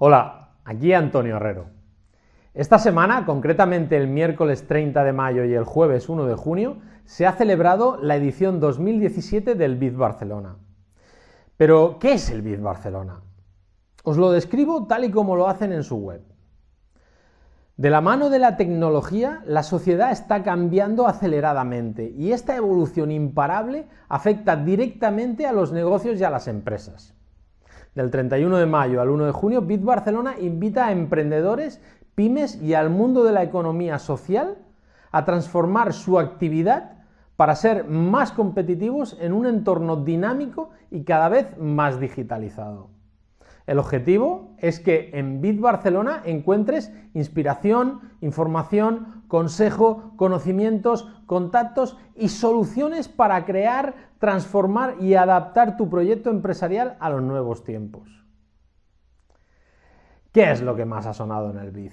Hola, aquí Antonio Herrero. Esta semana, concretamente el miércoles 30 de mayo y el jueves 1 de junio, se ha celebrado la edición 2017 del BID Barcelona. Pero, ¿qué es el BID Barcelona? Os lo describo tal y como lo hacen en su web. De la mano de la tecnología, la sociedad está cambiando aceleradamente y esta evolución imparable afecta directamente a los negocios y a las empresas. Del 31 de mayo al 1 de junio, Bit Barcelona invita a emprendedores, pymes y al mundo de la economía social a transformar su actividad para ser más competitivos en un entorno dinámico y cada vez más digitalizado. El objetivo es que en Bit Barcelona encuentres inspiración, información, consejo, conocimientos, contactos y soluciones para crear, transformar y adaptar tu proyecto empresarial a los nuevos tiempos. ¿Qué es lo que más ha sonado en el BID?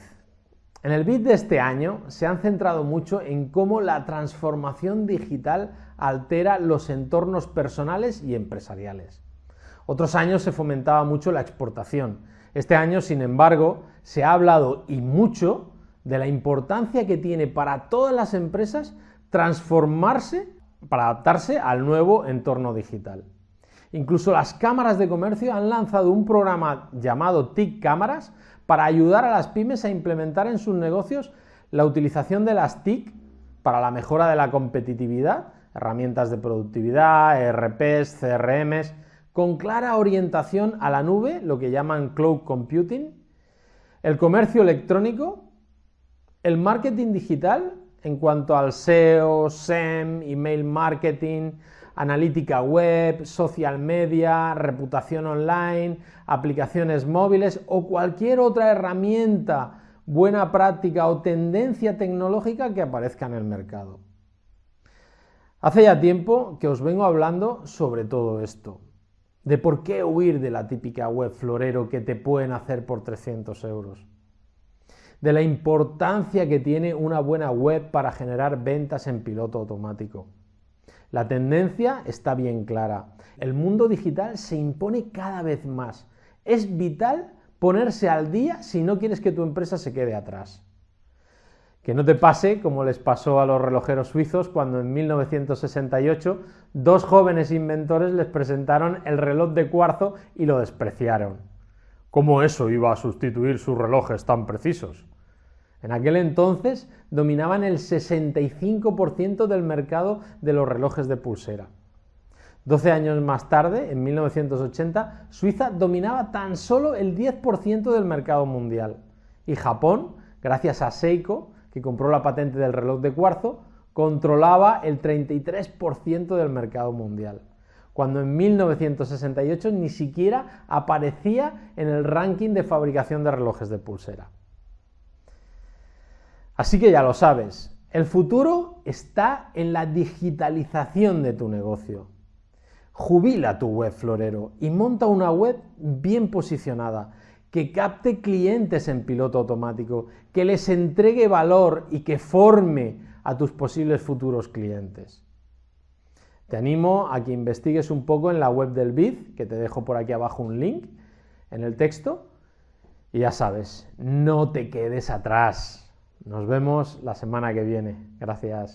En el BID de este año se han centrado mucho en cómo la transformación digital altera los entornos personales y empresariales. Otros años se fomentaba mucho la exportación. Este año, sin embargo, se ha hablado y mucho de la importancia que tiene para todas las empresas transformarse para adaptarse al nuevo entorno digital. Incluso las cámaras de comercio han lanzado un programa llamado TIC Cámaras para ayudar a las pymes a implementar en sus negocios la utilización de las TIC para la mejora de la competitividad, herramientas de productividad, ERPs, CRMs, con clara orientación a la nube, lo que llaman cloud computing, el comercio electrónico, el marketing digital en cuanto al SEO, SEM, email marketing, analítica web, social media, reputación online, aplicaciones móviles o cualquier otra herramienta, buena práctica o tendencia tecnológica que aparezca en el mercado. Hace ya tiempo que os vengo hablando sobre todo esto de por qué huir de la típica web florero que te pueden hacer por 300 euros, de la importancia que tiene una buena web para generar ventas en piloto automático. La tendencia está bien clara. El mundo digital se impone cada vez más. Es vital ponerse al día si no quieres que tu empresa se quede atrás. Que no te pase como les pasó a los relojeros suizos cuando en 1968 dos jóvenes inventores les presentaron el reloj de cuarzo y lo despreciaron. ¿Cómo eso iba a sustituir sus relojes tan precisos? En aquel entonces dominaban el 65% del mercado de los relojes de pulsera. Doce años más tarde, en 1980, Suiza dominaba tan solo el 10% del mercado mundial. Y Japón, gracias a Seiko, que compró la patente del reloj de cuarzo, controlaba el 33% del mercado mundial, cuando en 1968 ni siquiera aparecía en el ranking de fabricación de relojes de pulsera. Así que ya lo sabes, el futuro está en la digitalización de tu negocio. Jubila tu web florero y monta una web bien posicionada, que capte clientes en piloto automático, que les entregue valor y que forme a tus posibles futuros clientes. Te animo a que investigues un poco en la web del BID, que te dejo por aquí abajo un link en el texto. Y ya sabes, no te quedes atrás. Nos vemos la semana que viene. Gracias.